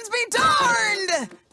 Hudson's be Towers!